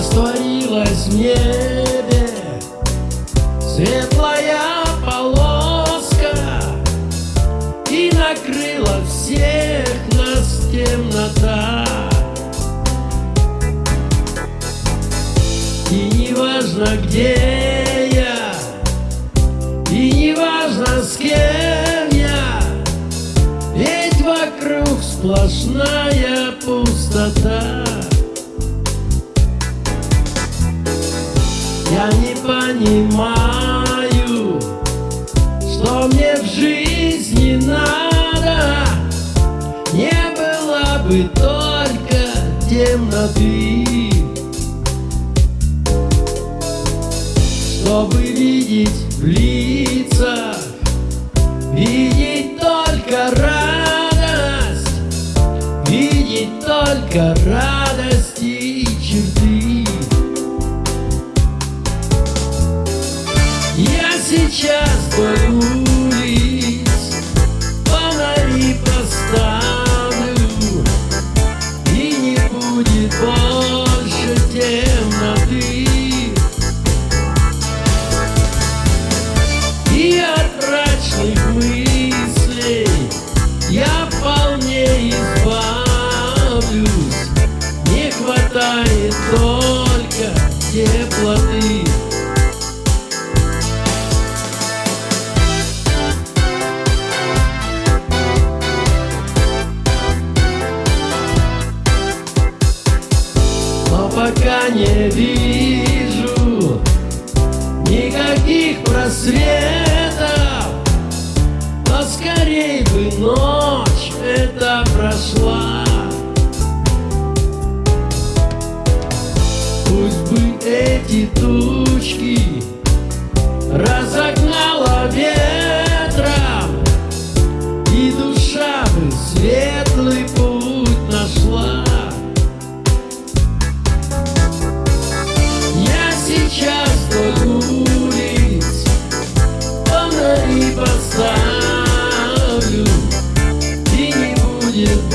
растворилась в небе. Светлая полоска И накрыла всех нас темнота И не важно, где я И не важно, с кем я Ведь вокруг сплошная пустота. Я не понимаю, что мне в жизни надо. Не было бы только темноты. Чтобы видеть в лицах Видеть не вижу никаких просветов. Но скорей бы ночь эта прошла. Пусть бы эти тучки не